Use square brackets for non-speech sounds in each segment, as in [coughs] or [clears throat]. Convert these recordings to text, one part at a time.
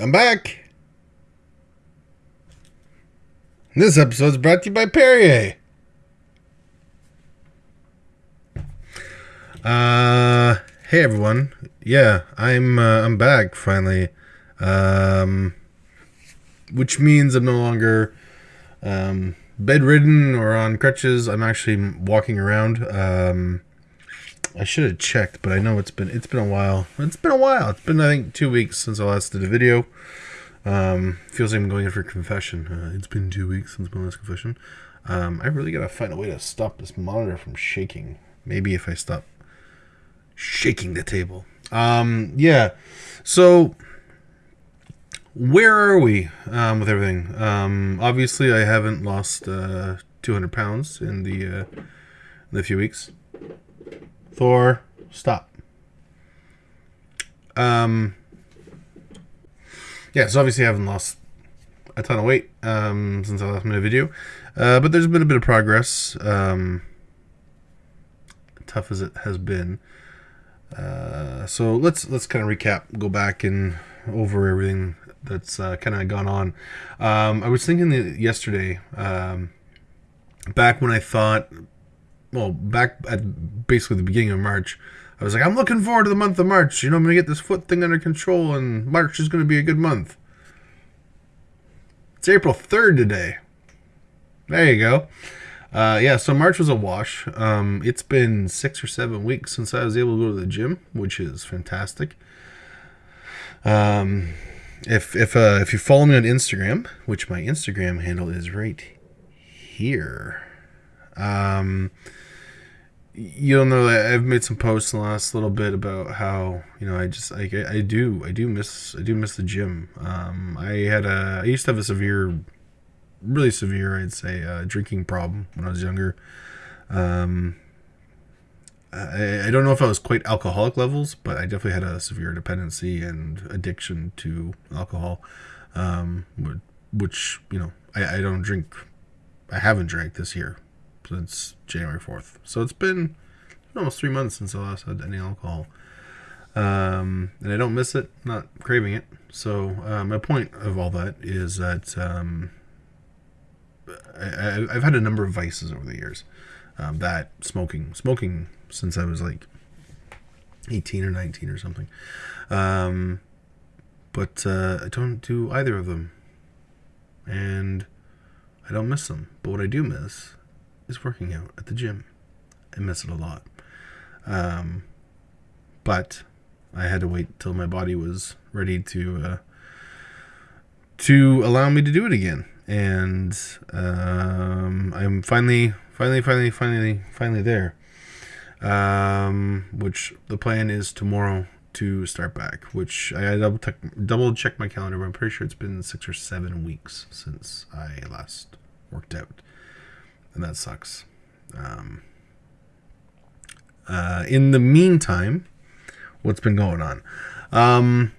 I'm back. This episode is brought to you by Perrier. Uh, hey everyone. Yeah, I'm uh, I'm back finally. Um, which means I'm no longer um, bedridden or on crutches. I'm actually walking around. Um, I should have checked, but I know it's been it's been a while. It's been a while. It's been I think two weeks since I last did a video. Um, feels like I'm going in for confession. Uh, it's been two weeks since my last confession. Um, I really gotta find a way to stop this monitor from shaking. Maybe if I stop shaking the table. Um, yeah. So where are we um, with everything? Um, obviously, I haven't lost uh, 200 pounds in the uh, in the few weeks. Thor, stop. Um, yeah, so obviously I haven't lost a ton of weight um, since I last made a video, uh, but there's been a bit of progress. Um, tough as it has been. Uh, so let's let's kind of recap, go back and over everything that's uh, kind of gone on. Um, I was thinking yesterday, um, back when I thought well, back at basically the beginning of March, I was like, I'm looking forward to the month of March. You know, I'm going to get this foot thing under control, and March is going to be a good month. It's April 3rd today. There you go. Uh, yeah, so March was a wash. Um, it's been six or seven weeks since I was able to go to the gym, which is fantastic. Um, if if uh, if you follow me on Instagram, which my Instagram handle is right here, um, you'll know that I've made some posts in the last little bit about how you know I just like I, I do I do miss I do miss the gym. Um, I had a I used to have a severe, really severe I'd say uh, drinking problem when I was younger. Um, I, I don't know if I was quite alcoholic levels, but I definitely had a severe dependency and addiction to alcohol, um, which you know I, I don't drink. I haven't drank this year since January 4th. So it's been almost three months since I last had any alcohol. Um, and I don't miss it, not craving it. So uh, my point of all that is that um, I, have had a number of vices over the years. Um, that smoking, smoking since I was like 18 or 19 or something. Um, but uh, I don't do either of them. And I don't miss them. But what I do miss is working out at the gym. I miss it a lot. Um, but I had to wait till my body was ready to uh, to allow me to do it again. And um, I'm finally, finally, finally, finally, finally there. Um, which the plan is tomorrow to start back. Which I double check, double check my calendar, but I'm pretty sure it's been six or seven weeks since I last worked out and that sucks. Um, uh, in the meantime, what's been going on? Um,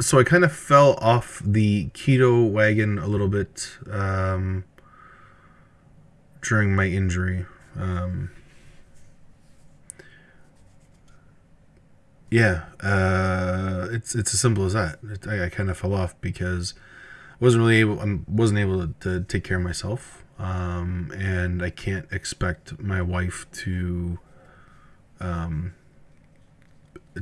so I kind of fell off the keto wagon a little bit um, during my injury. Um, yeah, uh, it's it's as simple as that. It, I, I kind of fell off because I wasn't really able. I wasn't able to, to take care of myself um, and I can't expect my wife to, um,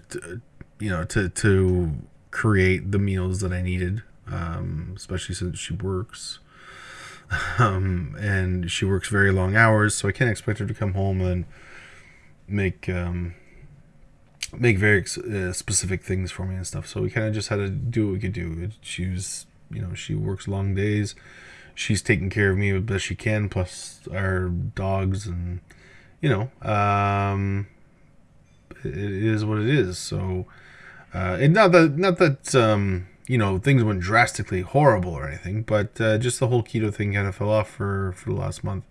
to, you know, to to create the meals that I needed, um, especially since she works, [laughs] um, and she works very long hours, so I can't expect her to come home and make um, make very uh, specific things for me and stuff. So we kind of just had to do what we could do. She was, you know, she works long days she's taking care of me as best she can, plus our dogs, and you know, um, it is what it is. So, uh, and not that not that um, you know things went drastically horrible or anything, but uh, just the whole keto thing kind of fell off for for the last month.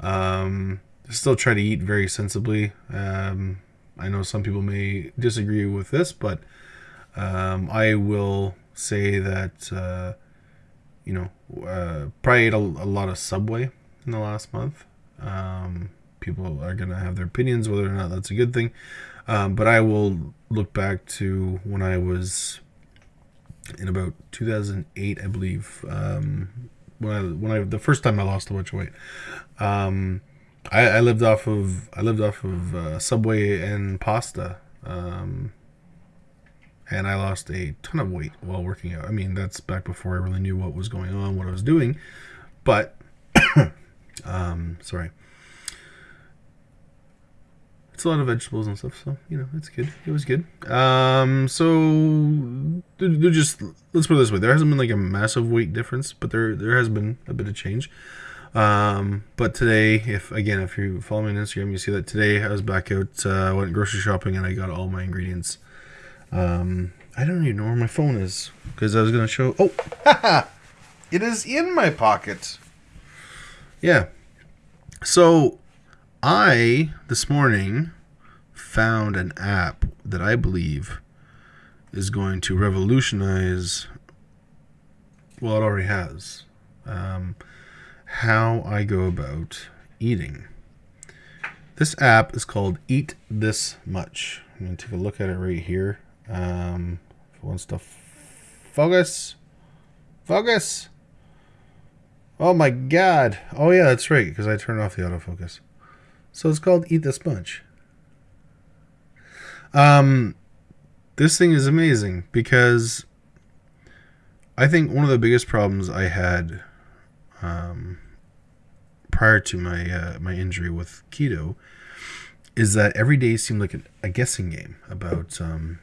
Um, still try to eat very sensibly. Um, I know some people may disagree with this, but um, I will say that. Uh, you know, uh, probably ate a, a, lot of Subway in the last month. Um, people are going to have their opinions whether or not that's a good thing. Um, but I will look back to when I was in about 2008, I believe. Um, when I when I the first time I lost a bunch of weight. Um, I, I lived off of I lived off of uh, Subway and pasta. Um, and I lost a ton of weight while working out. I mean, that's back before I really knew what was going on, what I was doing. But, [coughs] um, sorry, it's a lot of vegetables and stuff, so you know it's good. It was good. Um, so they're just let's put it this way: there hasn't been like a massive weight difference, but there there has been a bit of change. Um, but today, if again, if you follow me on Instagram, you see that today I was back out, uh, went grocery shopping, and I got all my ingredients. Um, I don't even know where my phone is because I was gonna show. Oh, [laughs] it is in my pocket. Yeah. So I, this morning, found an app that I believe is going to revolutionize, well, it already has, um, how I go about eating. This app is called Eat This Much. I'm going to take a look at it right here. Um, wants to focus, focus. Oh my god. Oh yeah, that's right, because I turned off the autofocus. So it's called Eat This Much. Um, this thing is amazing because I think one of the biggest problems I had um, prior to my uh, my injury with keto is that every day seemed like a guessing game about um,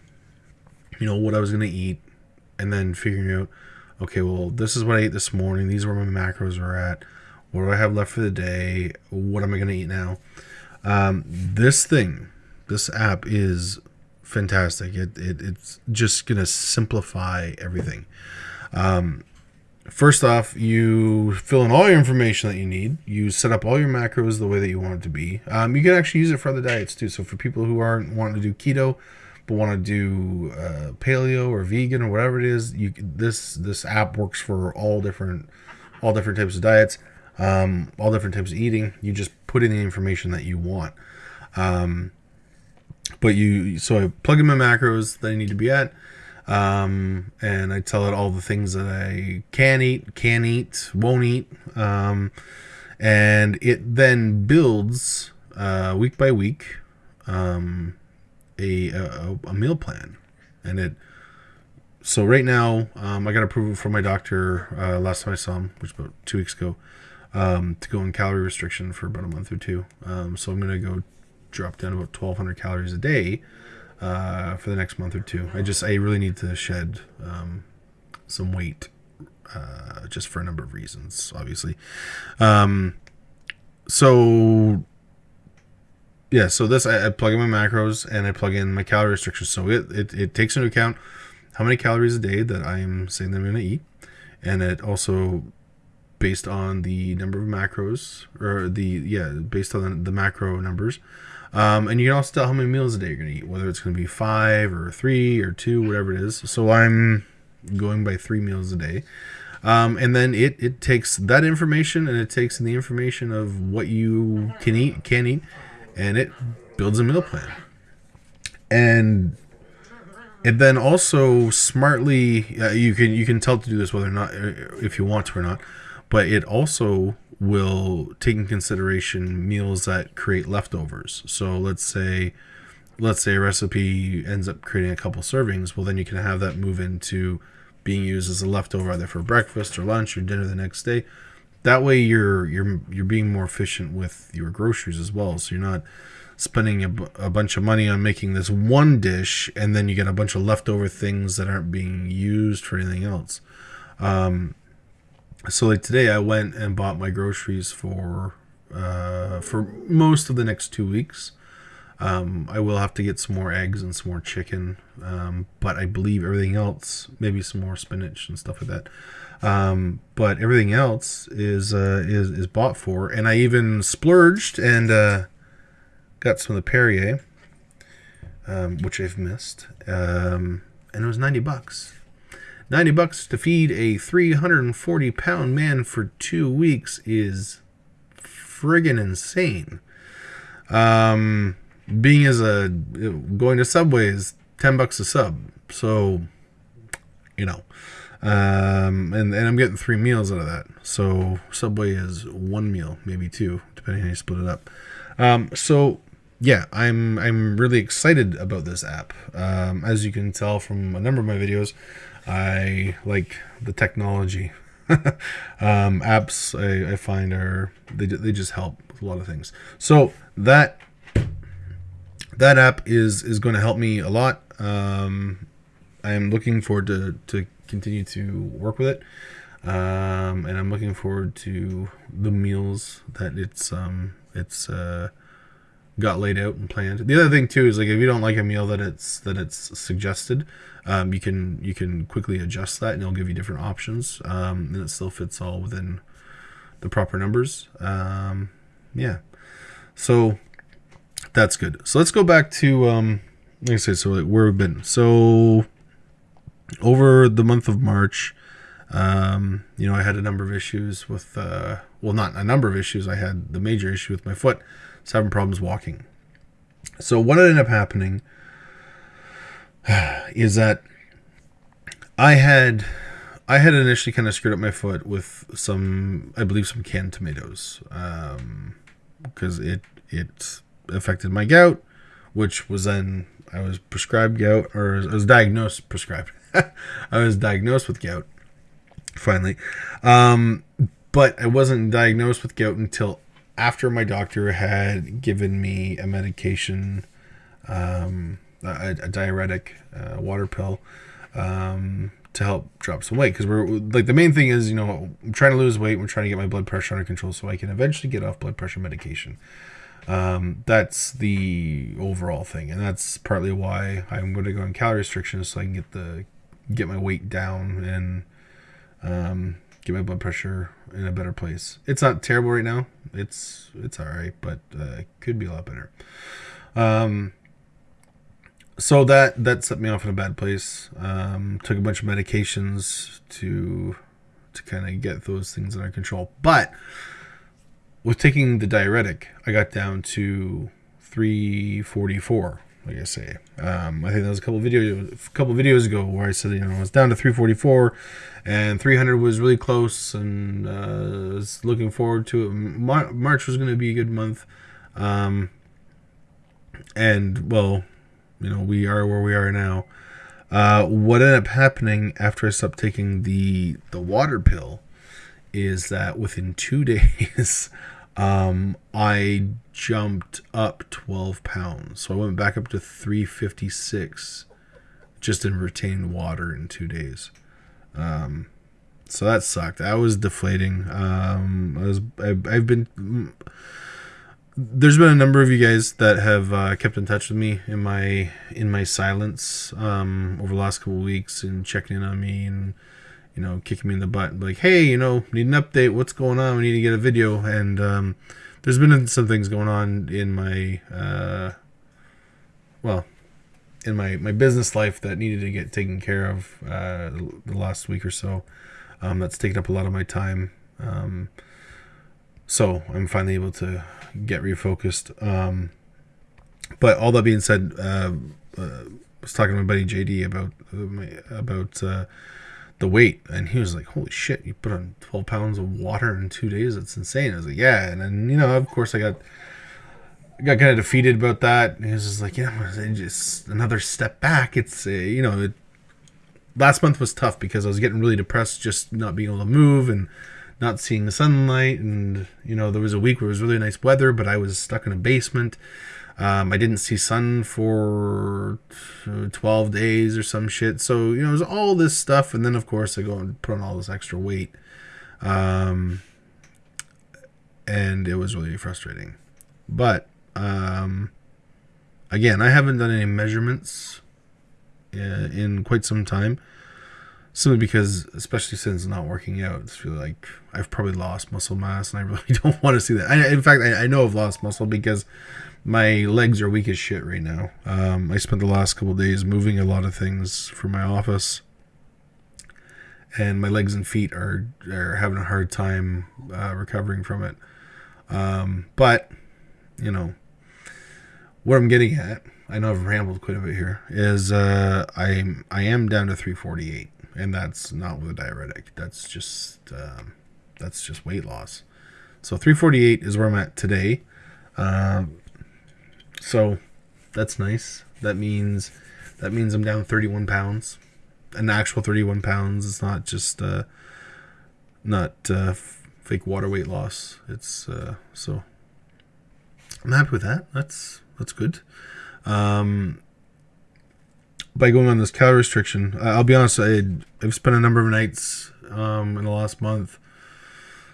you know what I was going to eat, and then figuring out okay, well this is what I ate this morning. These are where my macros are at what do I have left for the day? What am I going to eat now? Um, this thing, this app is fantastic. It, it it's just going to simplify everything. Um, first off, you fill in all your information that you need. You set up all your macros the way that you want it to be. Um, you can actually use it for other diets too. So for people who aren't wanting to do keto, but want to do uh, paleo or vegan or whatever it is, you this this app works for all different all different types of diets um, all different types of eating. You just put in the information that you want. Um, but you, so I plug in my macros that I need to be at, um, and I tell it all the things that I can eat, can eat, won't eat, um, and it then builds uh, week by week um, a, a, a meal plan, and it so right now, um, I got approval from my doctor uh, last time I saw him, which was about two weeks ago, um, to go on calorie restriction for about a month or two. Um, so I'm gonna go drop down about 1,200 calories a day uh, for the next month or two. I just I really need to shed um, some weight, uh, just for a number of reasons, obviously. Um, so yeah, so this I, I, plug in my macros and I plug in my calorie restrictions. So it, it, it takes into account how many calories a day that I'm saying that I'm going to eat, and it also based on the number of macros or the yeah based on the, the macro numbers um, and you can also tell how many meals a day you're going to eat whether it's going to be five or three or two whatever it is. So i'm going by three meals a day. Um, and then it, it takes that information and it takes the information of what you can eat can eat and it builds a meal plan and it then also smartly uh, you can you can tell to do this whether or not if you want to or not but it also will take in consideration meals that create leftovers. So let's say let's say a recipe ends up creating a couple servings, well then you can have that move into being used as a leftover either for breakfast or lunch or dinner the next day. That way you're you're you're being more efficient with your groceries as well. So you're not spending a, a bunch of money on making this one dish and then you get a bunch of leftover things that aren't being used for anything else. Um, so like today I went and bought my groceries for uh, for most of the next two weeks. Um, I will have to get some more eggs and some more chicken, um, but I believe everything else, maybe some more spinach and stuff like that. Um, but everything else is uh, is is bought for, and I even splurged and uh, got some of the Perrier, um, which I've missed, um, and it was ninety bucks. 90 bucks to feed a 340 pound man for two weeks is friggin' insane. Um, being as a going to Subway is 10 bucks a sub. So you know. Um, and, and I'm getting three meals out of that. So Subway is one meal, maybe two, depending how you split it up. Um, so yeah, I'm I'm really excited about this app. Um, as you can tell from a number of my videos, I like the technology. [laughs] um, apps I, I find are they, they just help with a lot of things. So that that app is is going to help me a lot. Um, I'm looking forward to to continue to work with it, um, and I'm looking forward to the meals that it's um, it's uh, got laid out and planned. The other thing too is like if you don't like a meal that it's that it's suggested, um, you can you can quickly adjust that and it'll give you different options, um, and it still fits all within the proper numbers. Um, yeah, so that's good. So let's go back to um, like I said, so like where we've been. So over the month of March, um, you know, I had a number of issues with, uh, well, not a number of issues. I had the major issue with my foot. I was having problems walking. So what ended up happening [sighs] is that I had I had initially kind of screwed up my foot with some, I believe, some canned tomatoes, because um, it it affected my gout, which was then I was prescribed gout, or I was diagnosed prescribed. [laughs] I was diagnosed with gout finally, um, but I wasn't diagnosed with gout until after my doctor had given me a medication, um, a, a, diuretic uh, water pill. Um, to help drop some weight because we're like the main thing is you know I'm trying to lose weight. We're trying to get my blood pressure under control so I can eventually get off blood pressure medication. Um, that's the overall thing, and that's partly why I'm going to go on calorie restrictions so I can get the get my weight down and um, get my blood pressure in a better place. It's not terrible right now. It's it's all right, but uh, it could be a lot better. Um, so that that set me off in a bad place. Um, took a bunch of medications to to kind of get those things under control, but with taking the diuretic, I got down to 344. Like I say, um, I think that was a couple videos, a couple videos ago where I said you know I was down to 344, and 300 was really close, and uh, was looking forward to it. Mar- March was going to be a good month, um, and well, you know we are where we are now. Uh, what ended up happening after I stopped taking the the water pill is that within two [laughs] days um, I jumped up 12 pounds. So I went back up to 356 just in retained water in two days. Um, so that sucked. I was deflating. Um, I was, I, have been, there's been a number of you guys that have uh, kept in touch with me in my, in my silence, um, over the last couple weeks and checking in on me and, you know, kicking me in the butt, like, hey, you know, need an update. What's going on? We need to get a video. And um, there's been some things going on in my, uh, well, in my, my business life that needed to get taken care of uh, the last week or so. Um, that's taken up a lot of my time. Um, so I'm finally able to get refocused. Um, but all that being said, uh, uh, I was talking to my buddy JD about uh, about uh, the weight. And he was like holy shit you put on 12 pounds of water in two days? It's insane. I was like yeah. And then you know of course i got got kind of defeated about that. And he was just like yeah just another step back. It's uh, you know it, last month was tough because i was getting really depressed just not being able to move and not seeing the sunlight. And you know there was a week where it was really nice weather but i was stuck in a basement um, I didn't see sun for 12 days or some shit. So, you know, there's all this stuff. And then, of course, I go and put on all this extra weight. Um, and it was really frustrating. But, um, again, I haven't done any measurements uh, in quite some time. Simply because, especially since not working out, I feel like I've probably lost muscle mass, and I really [laughs] don't want to see that. I, in fact, I, I know I've lost muscle because my legs are weak as shit right now. Um, I spent the last couple days moving a lot of things for my office, and my legs and feet are are having a hard time uh, recovering from it. Um, but you know what I'm getting at. I know I've rambled quite a bit here. Is uh, I I am down to 348. And that's not with a diuretic. That's just um, that's just weight loss. So 348 is where I'm at today. Um, so that's nice. That means that means I'm down 31 pounds, an actual 31 pounds. It's not just uh, not uh, fake water weight loss. It's uh, so I'm happy with that. That's that's good. Um, by going on this calorie restriction, I'll be honest. I, I've spent a number of nights um, in the last month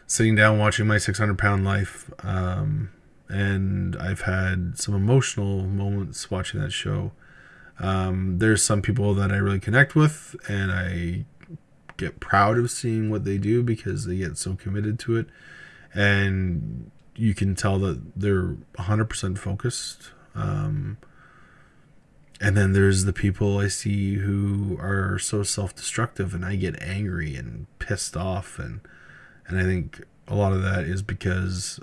sitting down watching my 600 pound life, um, and I've had some emotional moments watching that show. Um, there's some people that I really connect with, and I get proud of seeing what they do because they get so committed to it, and you can tell that they're 100% focused. Um, and then there's the people I see who are so self-destructive, and I get angry and pissed off, and and I think a lot of that is because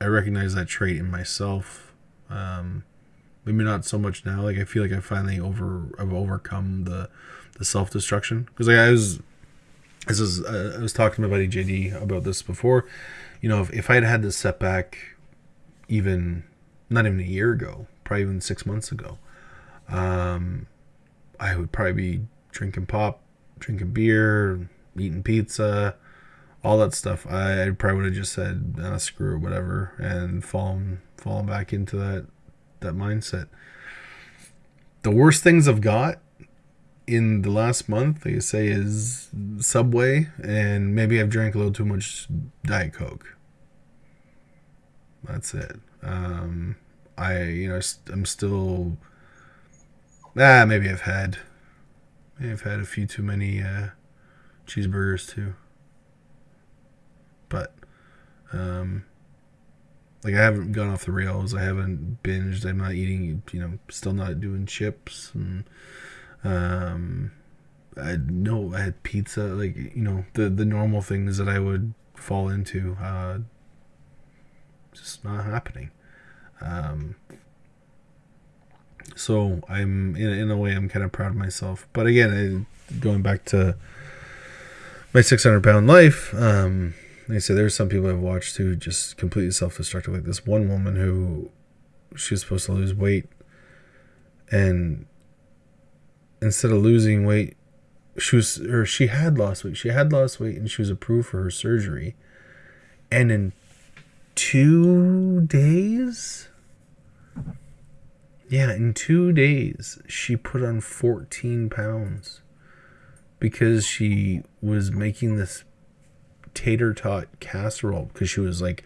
I recognize that trait in myself. Um, maybe not so much now. Like I feel like I finally over I've overcome the the self destruction because like I was this is uh, I was talking to my buddy JD about this before. You know, if, if I had had this setback, even not even a year ago, probably even six months ago, um, I would probably be drinking pop, drinking beer, eating pizza, all that stuff. I, probably would have just said screw it, whatever, and fallen fallen back into that that mindset. The worst things I've got in the last month, I say, is Subway, and maybe I've drank a little too much Diet Coke. That's it. Um, I, you know, I'm still. Ah, maybe I've had. Maybe I've had a few too many uh, cheeseburgers too. But, um, like I haven't gone off the rails. I haven't binged. I'm not eating. You know, still not doing chips and um, I know I had pizza, like you know the the normal things that I would fall into. Uh, just not happening. Um, so I'm in in a way I'm kind of proud of myself. But again, I, going back to my 600 pound life. Um, like I said, there's some people I've watched who just completely self destructive. Like this one woman who she was supposed to lose weight, and instead of losing weight, she was or she had lost weight. She had lost weight and she was approved for her surgery. And in two days, yeah, in two days, she put on 14 pounds because she was making this tater tot casserole because she was like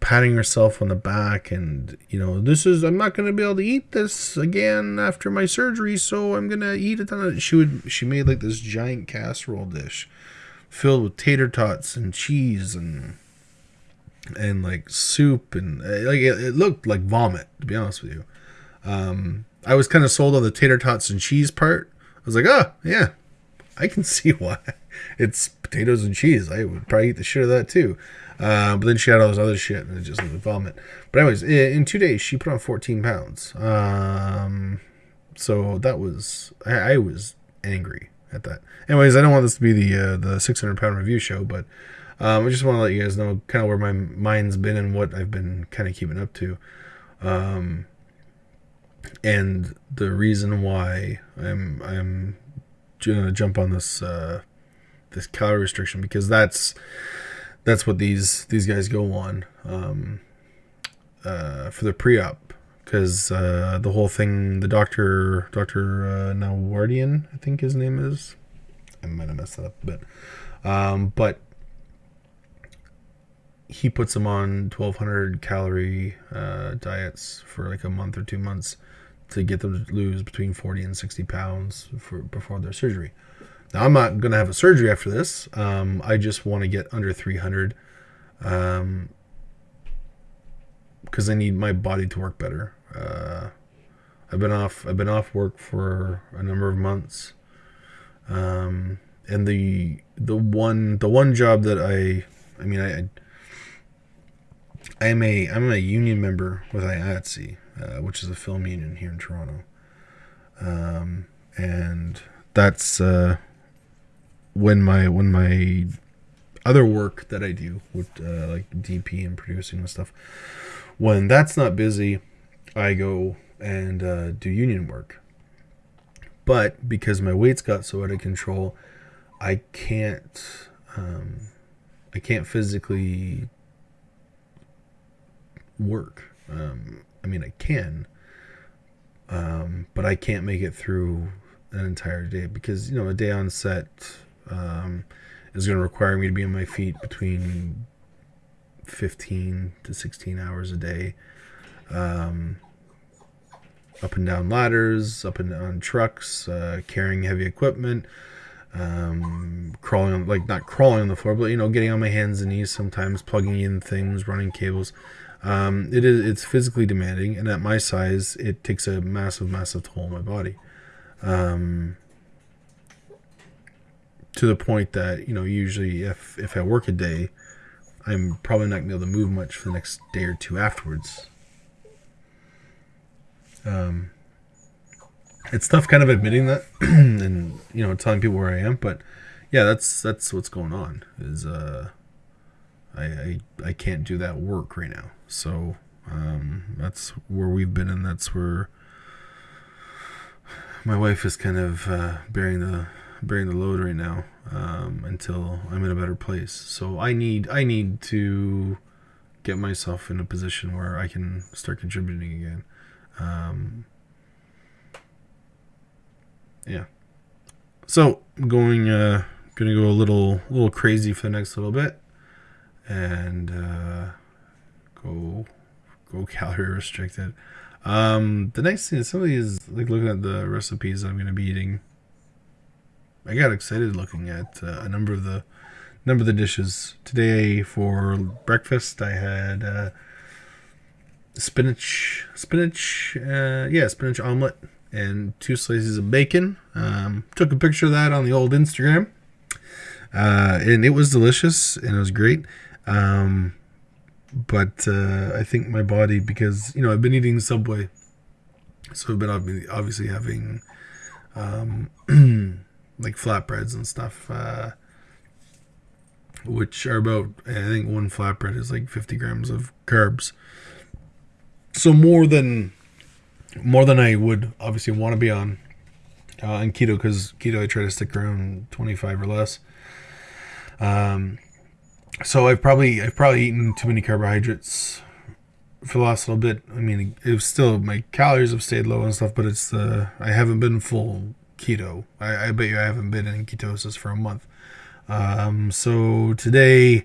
patting herself on the back and you know this is i'm not going to be able to eat this again after my surgery so i'm going to eat it. She would she made like this giant casserole dish filled with tater tots and cheese and and like soup and uh, like it looked like vomit to be honest with you um i was kind of sold on the tater tots and cheese part i was like oh yeah i can [laughs] see why it's potatoes and cheese i would probably eat the shit of that too uh, but then she had all this other shit and it just was vomit. But anyways, in two days she put on 14 pounds. Um, so that was I, I, was angry at that. Anyways, I don't want this to be the uh, the 600 pound review show, but um, I just want to let you guys know kind of where my mind's been and what I've been kind of keeping up to. Um, and the reason why I'm I'm gonna jump on this uh, this calorie restriction because that's that's what these these guys go on um, uh, for the pre-op. Because uh, the whole thing the doctor Doctor uh, I think his name is. I might have messed that up a bit. Um, but he puts them on 1200 calorie uh, diets for like a month or two months to get them to lose between 40 and 60 pounds for before their surgery now, I'm not going to have a surgery after this. Um, I just want to get under 300 um, because I need my body to work better. Uh, I've been off. I've been off work for a number of months, um, and the the one the one job that I I mean I I'm a I'm a union member with IATSE, uh, which is a film union here in Toronto, um, and that's uh, when my when my other work that I do with uh, like DP and producing and stuff, when that's not busy, I go and uh, do union work. But because my weight's got so out of control, I can't um, I can't physically work. Um, I mean, I can, um, but I can't make it through an entire day because you know a day on set um, is going to require me to be on my feet between 15 to 16 hours a day um, up and down ladders up and down trucks uh, carrying heavy equipment um, crawling on like not crawling on the floor but you know getting on my hands and knees sometimes plugging in things running cables um, it is it's physically demanding and at my size it takes a massive massive toll on my body um, to the point that you know usually if if I work a day, I'm probably not gonna be able to move much for the next day or two afterwards. Um, it's tough kind of admitting that [clears throat] and you know telling people where I am, but yeah, that's that's what's going on. Is uh, I I, I can't do that work right now, so um, that's where we've been, and that's where my wife is kind of uh, bearing the bearing the load right now um, until I'm in a better place. So I need I need to get myself in a position where I can start contributing again. Um, yeah. So going uh, gonna go a little little crazy for the next little bit, and uh, go go calorie restricted. Um, the next thing is somebody is like looking at the recipes I'm gonna be eating I got excited looking at uh, a number of the number of the dishes today for breakfast. I had uh, spinach, spinach, uh, yeah, spinach omelet and two slices of bacon. Um, took a picture of that on the old Instagram, uh, and it was delicious and it was great. Um, but uh, I think my body, because you know I've been eating Subway, so I've been obviously having. Um, [clears throat] like flatbreads and stuff, uh, which are about I think one flatbread is like 50 grams of carbs. So more than more than I would obviously want to be on uh, on keto because keto I try to stick around 25 or less. Um, so I've probably I've probably eaten too many carbohydrates for the last little bit. I mean, it was still my calories have stayed low and stuff, but it's the I haven't been full keto. I, I bet you I haven't been in ketosis for a month. Um, so today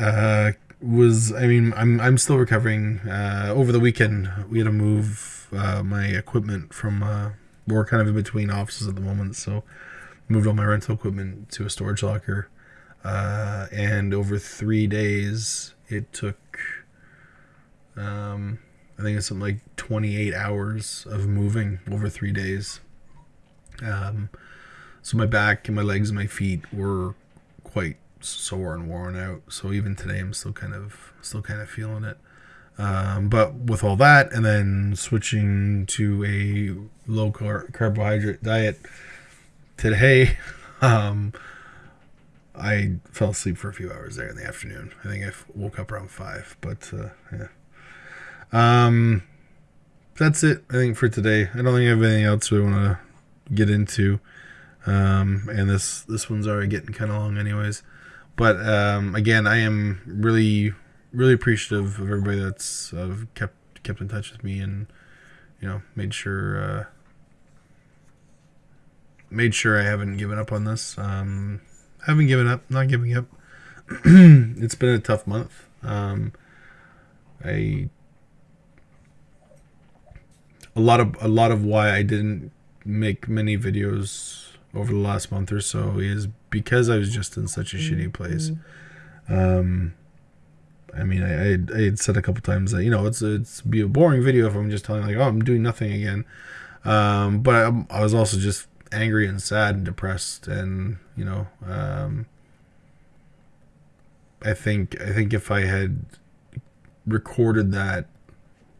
uh, was, I mean, I'm, I'm still recovering. Uh, over the weekend, we had to move uh, my equipment from, uh, we're kind of in between offices at the moment. So moved all my rental equipment to a storage locker. Uh, and over three days, it took, um, I think it's something like 28 hours of moving over three days. Um, so my back and my legs and my feet were quite sore and worn out. So even today, I'm still kind of still kind of feeling it. Um, but with all that, and then switching to a low car- carbohydrate diet today, [laughs] um, I fell asleep for a few hours there in the afternoon. I think I woke up around five, but uh, yeah. Um, that's it. I think for today. I don't think I have anything else we want to get into. Um, and this this one's already getting kind of long, anyways. But um, again, I am really really appreciative of everybody that's uh, kept kept in touch with me and you know made sure uh, made sure I haven't given up on this. Um, haven't given up, not giving up. [clears throat] it's been a tough month. Um, I a lot of a lot of why I didn't make many videos over the last month or so is because I was just in such a shitty mm-hmm. place. Um, I mean, I, I, I had said a couple times that you know it's it's be a boring video if I'm just telling like oh I'm doing nothing again. Um, but I, I, was also just angry and sad and depressed and you know um, I think I think if I had recorded that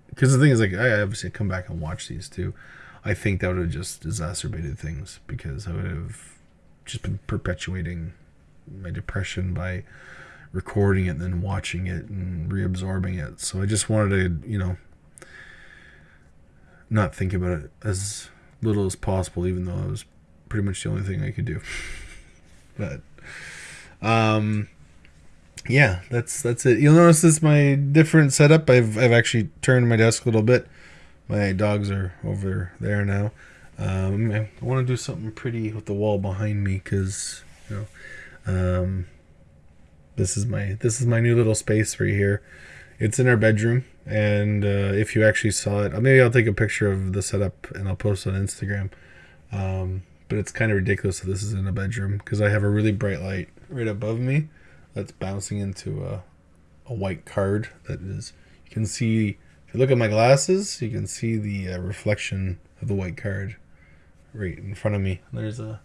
because the thing is like I obviously come back and watch these too I think that would have just exacerbated things because I would have just been perpetuating my depression by recording it and then watching it and reabsorbing it. So I just wanted to, you know, not think about it as little as possible, even though it was pretty much the only thing I could do. [laughs] but, um, yeah, that's that's it. You'll notice this my different setup. I've I've actually turned my desk a little bit. My dogs are over there now. Um, I want to do something pretty with the wall behind me because you know, um, this is my this is my new little space right here. It's in our bedroom, and uh, if you actually saw it, maybe I'll take a picture of the setup and I'll post on Instagram. Um, but it's kind of ridiculous that this is in a bedroom because I have a really bright light right above me that's bouncing into a, a white card that is you can see if you look at my glasses you can see the uh, reflection of the white card right in front of me there's a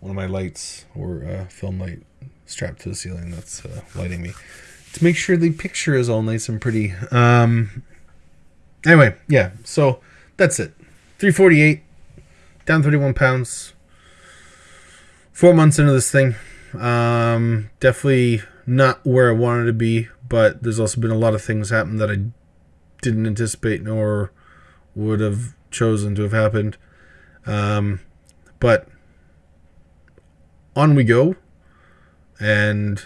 one of my lights or a film light strapped to the ceiling that's uh, lighting me to make sure the picture is all nice and pretty. Um anyway yeah so that's it. 348 down 31 pounds. Four months into this thing. Um, definitely not where I wanted to be, but there's also been a lot of things happen that I didn't anticipate nor would have chosen to have happened. Um, but on we go, and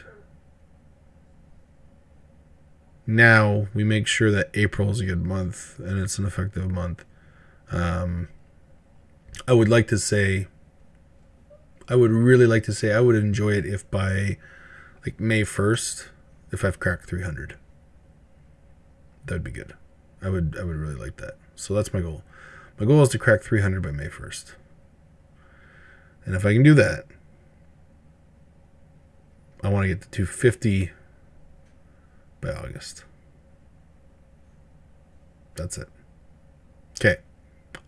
now we make sure that April is a good month and it's an effective month. Um, I would like to say I would really like to say I would enjoy it if by like May 1st, if I've cracked 300. That'd be good. I would I would really like that. So that's my goal. My goal is to crack 300 by May 1st. And if I can do that, I want to get to 250 by August. That's it. Okay.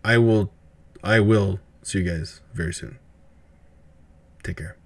I will I will see you guys very soon. Take care.